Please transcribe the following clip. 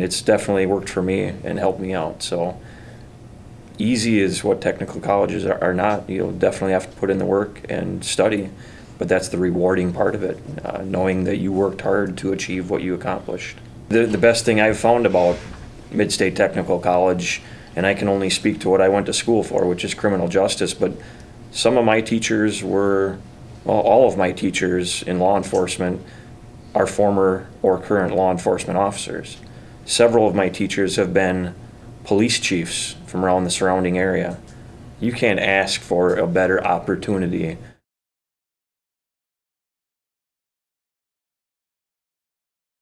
And it's definitely worked for me and helped me out. So easy is what technical colleges are, are not. You'll definitely have to put in the work and study, but that's the rewarding part of it, uh, knowing that you worked hard to achieve what you accomplished. The, the best thing I've found about Midstate Technical College, and I can only speak to what I went to school for, which is criminal justice, but some of my teachers were, well, all of my teachers in law enforcement are former or current law enforcement officers. Several of my teachers have been police chiefs from around the surrounding area. You can't ask for a better opportunity